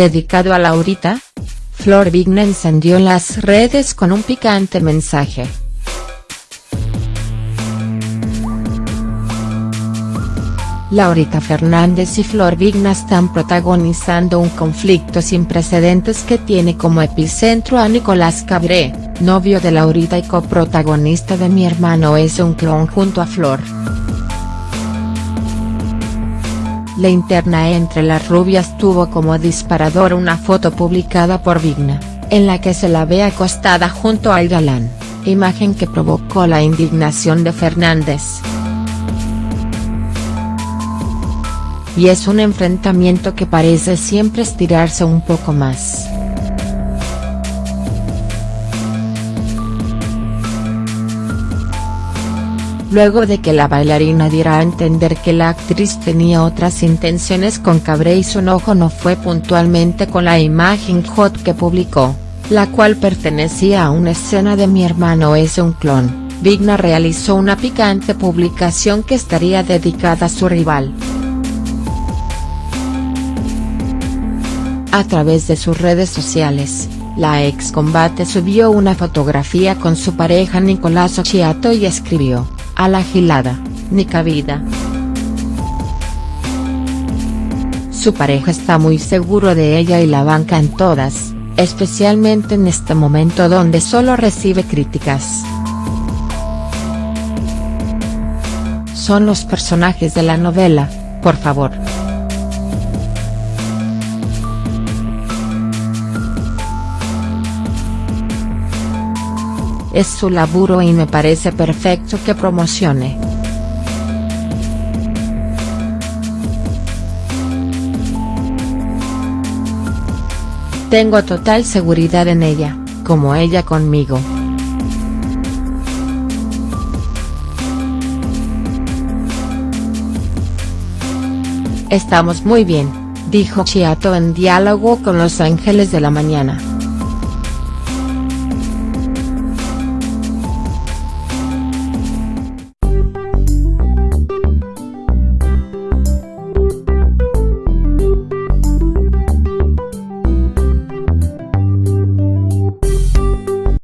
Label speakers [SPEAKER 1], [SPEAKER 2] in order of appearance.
[SPEAKER 1] dedicado a Laurita? Flor Vigna encendió las redes con un picante mensaje. Laurita Fernández y Flor Vigna están protagonizando un conflicto sin precedentes que tiene como epicentro a Nicolás Cabré, novio de Laurita y coprotagonista de Mi hermano es un clon junto a Flor. La interna entre las rubias tuvo como disparador una foto publicada por Vigna, en la que se la ve acostada junto al galán, imagen que provocó la indignación de Fernández. y es un enfrentamiento que parece siempre estirarse un poco más. Luego de que la bailarina diera a entender que la actriz tenía otras intenciones con Cabré y su enojo no fue puntualmente con la imagen hot que publicó, la cual pertenecía a una escena de Mi hermano es un clon, Vigna realizó una picante publicación que estaría dedicada a su rival. A través de sus redes sociales, la ex combate subió una fotografía con su pareja Nicolás Occhiato y escribió, a la gilada, ni cabida. Su pareja está muy seguro de ella y la banca en todas, especialmente en este momento donde solo recibe críticas. Son los personajes de la novela, por favor. Es su laburo y me parece perfecto que promocione. Tengo total seguridad en ella, como ella conmigo. Estamos muy bien, dijo Chiato en diálogo con Los Ángeles de la Mañana.